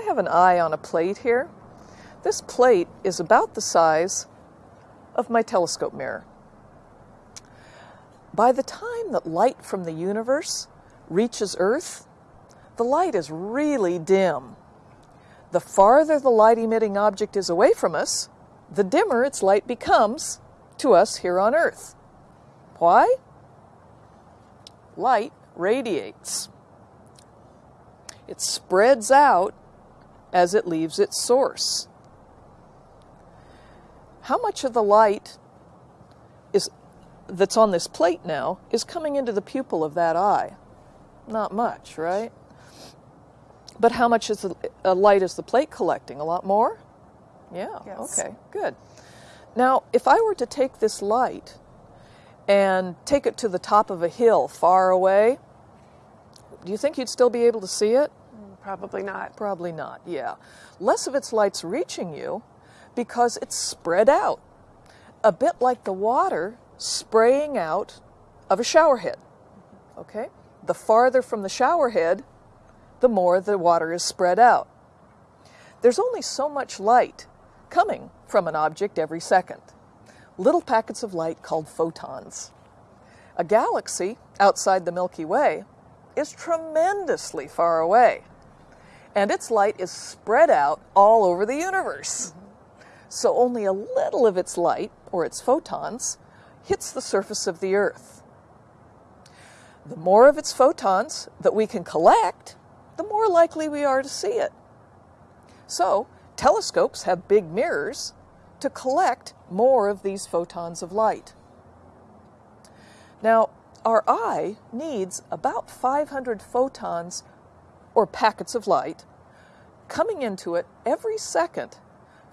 I have an eye on a plate here. This plate is about the size of my telescope mirror. By the time that light from the universe reaches Earth, the light is really dim. The farther the light emitting object is away from us, the dimmer its light becomes to us here on Earth. Why? Light radiates. It spreads out as it leaves its source. How much of the light is that's on this plate now is coming into the pupil of that eye? Not much, right? But how much is the uh, light is the plate collecting? A lot more? Yeah, Yes. okay, good. Now, if I were to take this light and take it to the top of a hill far away, do you think you'd still be able to see it? Probably not. Probably not, yeah. Less of its light's reaching you because it's spread out, a bit like the water spraying out of a shower head. Okay? The farther from the shower head, the more the water is spread out. There's only so much light coming from an object every second. Little packets of light called photons. A galaxy outside the Milky Way is tremendously far away and its light is spread out all over the universe. So only a little of its light, or its photons, hits the surface of the Earth. The more of its photons that we can collect, the more likely we are to see it. So, telescopes have big mirrors to collect more of these photons of light. Now, our eye needs about 500 photons or packets of light coming into it every second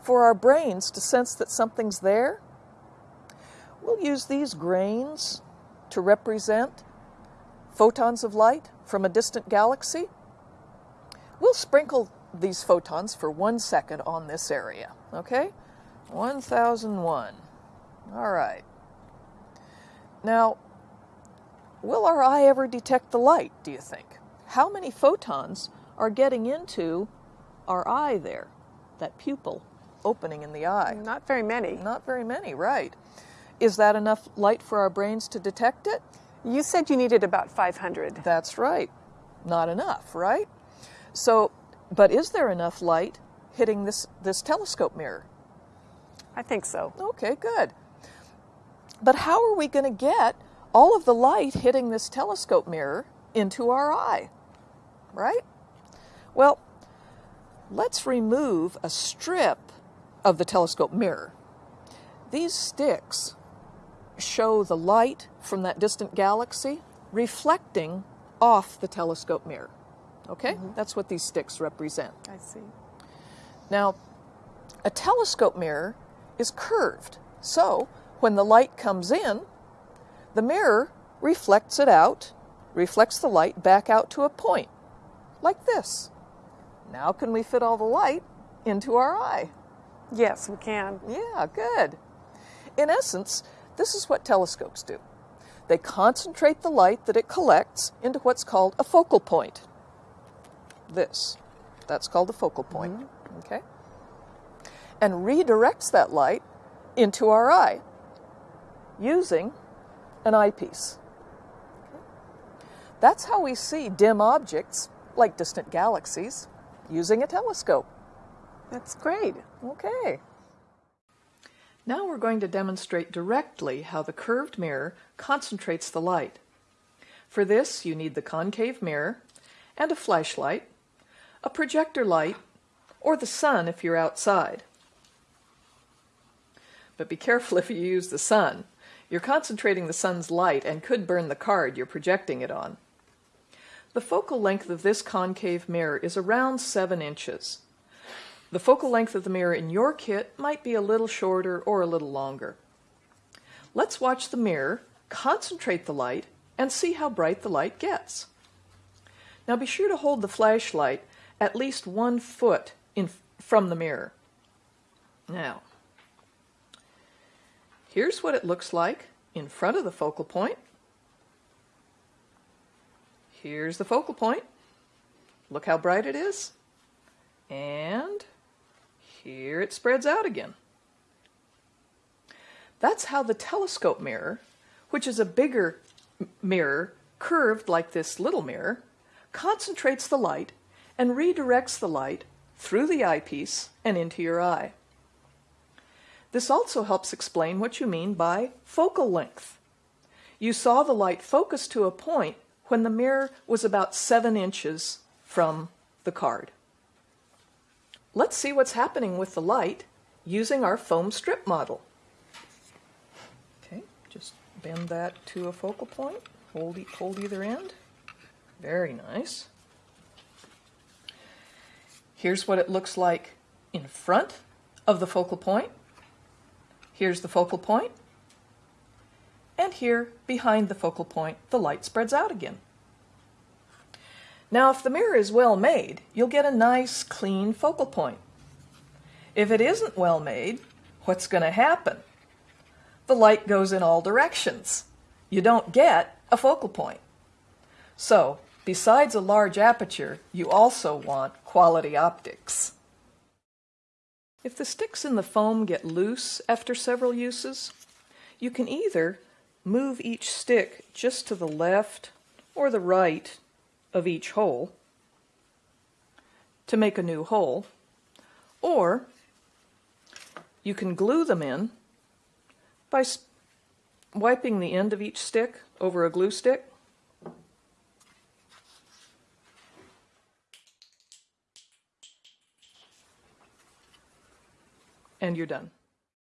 for our brains to sense that something's there. We'll use these grains to represent photons of light from a distant galaxy. We'll sprinkle these photons for one second on this area, okay? 1001. All right. Now, will our eye ever detect the light, do you think? How many photons are getting into our eye there, that pupil opening in the eye? Not very many. Not very many, right. Is that enough light for our brains to detect it? You said you needed about 500. That's right. Not enough, right? So, but is there enough light hitting this, this telescope mirror? I think so. Okay, good. But how are we going to get all of the light hitting this telescope mirror into our eye? Right? Well, let's remove a strip of the telescope mirror. These sticks show the light from that distant galaxy reflecting off the telescope mirror. Okay? Mm-hmm. That's what these sticks represent. I see. Now, a telescope mirror is curved. So, when the light comes in, the mirror reflects it out, reflects the light back out to a point, like this. Now, can we fit all the light into our eye? Yes, we can. Yeah, good. In essence, this is what telescopes do. They concentrate the light that it collects into what's called a focal point. This. That's called a focal point. Mm-hmm. Okay? And redirects that light into our eye using an eyepiece. That's how we see dim objects, like distant galaxies, using a telescope. That's great. Okay. Now we're going to demonstrate directly how the curved mirror concentrates the light. For this, you need the concave mirror and a flashlight, a projector light, or the sun if you're outside. But be careful if you use the sun. You're concentrating the sun's light and could burn the card you're projecting it on. The focal length of this concave mirror is around 7 inches. The focal length of the mirror in your kit might be a little shorter or a little longer. Let's watch the mirror, concentrate the light, and see how bright the light gets. Now be sure to hold the flashlight at least one foot in, from the mirror. Now, here's what it looks like in front of the focal point. Here's the focal point. Look how bright it is. And here it spreads out again. That's how the telescope mirror, which is a bigger mirror curved like this little mirror, concentrates the light and redirects the light through the eyepiece and into your eye. This also helps explain what you mean by focal length. You saw the light focus to a point when the mirror was about seven inches from the card. Let's see what's happening with the light using our foam strip model. Okay, just bend that to a focal point. Hold, e- hold either end. Very nice. Here's what it looks like in front of the focal point. Here's the focal point. Here, behind the focal point, the light spreads out again. Now, if the mirror is well made, you'll get a nice, clean focal point. If it isn't well made, what's going to happen? The light goes in all directions. You don't get a focal point. So, besides a large aperture, you also want quality optics. If the sticks in the foam get loose after several uses, you can either move each stick just to the left or the right of each hole to make a new hole, or you can glue them in by wiping the end of each stick over a glue stick. And you're done.